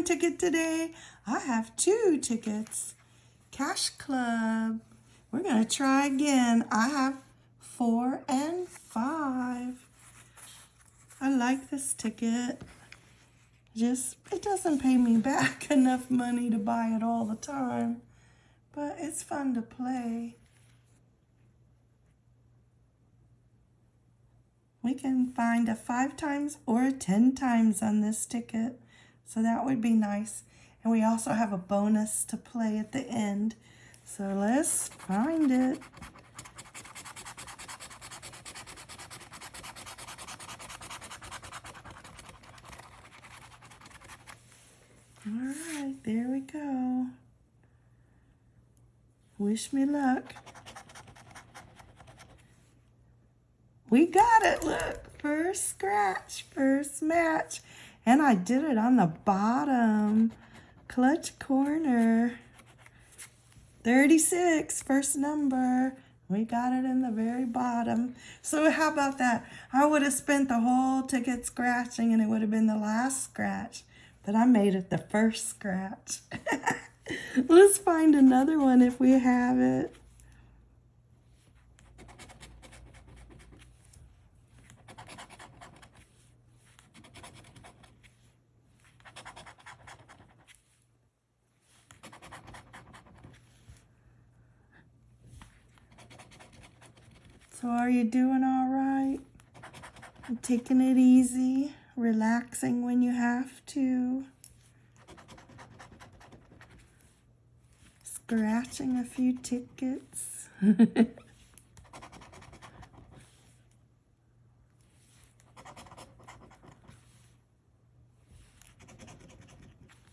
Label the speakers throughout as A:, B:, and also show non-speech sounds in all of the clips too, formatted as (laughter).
A: ticket today. I have two tickets. Cash Club. We're going to try again. I have four and five. I like this ticket. Just, it doesn't pay me back (laughs) enough money to buy it all the time. But it's fun to play. We can find a five times or a 10 times on this ticket. So that would be nice. And we also have a bonus to play at the end. So let's find it. All right, there we go. Wish me luck. We got it, look. First scratch, first match. And I did it on the bottom. Clutch corner. 36, first number. We got it in the very bottom. So how about that? I would have spent the whole ticket scratching and it would have been the last scratch. But I made it the first scratch. (laughs) Let's find another one if we have it. So are you doing all right? Taking it easy, relaxing when you have to. Scratching a few tickets. (laughs)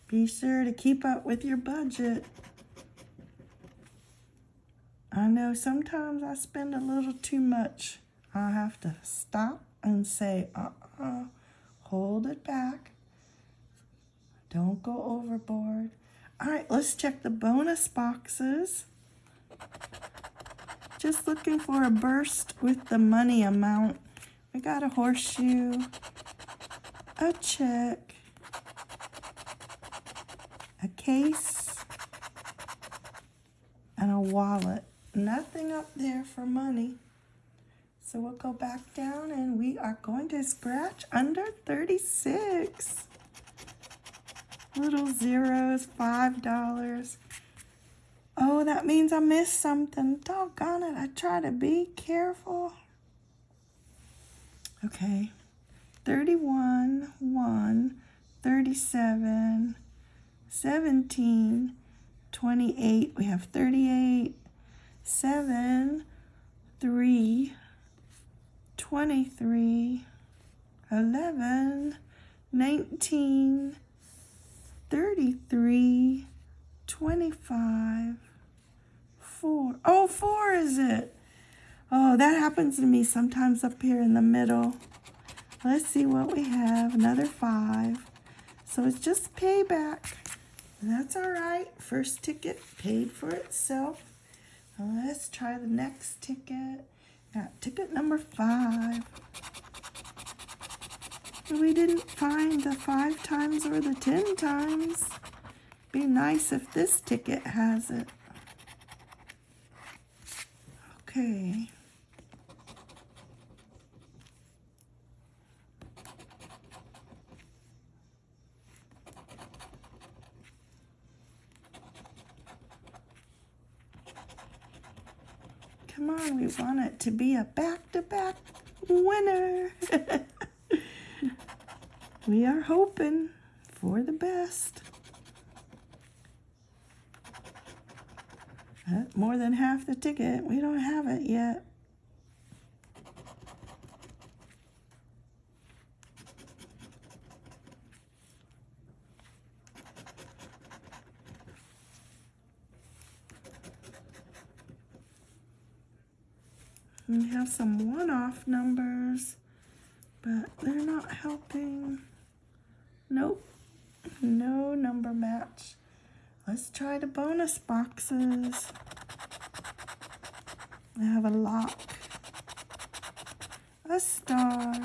A: Be sure to keep up with your budget. I know sometimes I spend a little too much. I have to stop and say, uh-uh, hold it back. Don't go overboard. All right, let's check the bonus boxes. Just looking for a burst with the money amount. We got a horseshoe, a check, a case, and a wallet nothing up there for money. So we'll go back down and we are going to scratch under 36. Little zeros, $5. Oh, that means I missed something. Doggone it, I try to be careful. Okay, 31, 1, 37, 17, 28. We have 38, seven, three, twenty-three, eleven, nineteen, thirty-three, twenty-five, four. Oh, four is it? Oh, that happens to me sometimes up here in the middle. Let's see what we have. Another five. So it's just payback. That's all right. First ticket paid for itself. Let's try the next ticket. Got ticket number five. We didn't find the five times or the ten times. Be nice if this ticket has it. Okay. Come on, we want it to be a back-to-back -back winner. (laughs) we are hoping for the best. Uh, more than half the ticket. We don't have it yet. We have some one-off numbers, but they're not helping. Nope, no number match. Let's try the bonus boxes. I have a lock, a star,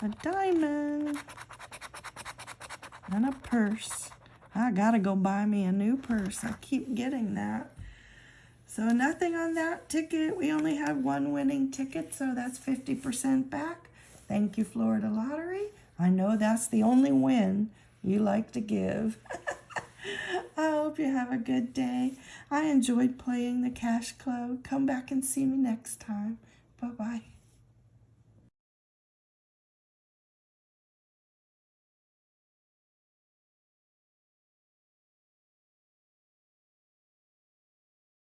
A: a diamond, And a purse. I gotta go buy me a new purse. I keep getting that. So nothing on that ticket. We only had one winning ticket, so that's 50% back. Thank you, Florida Lottery. I know that's the only win you like to give. (laughs) I hope you have a good day. I enjoyed playing the cash club. Come back and see me next time. Bye-bye.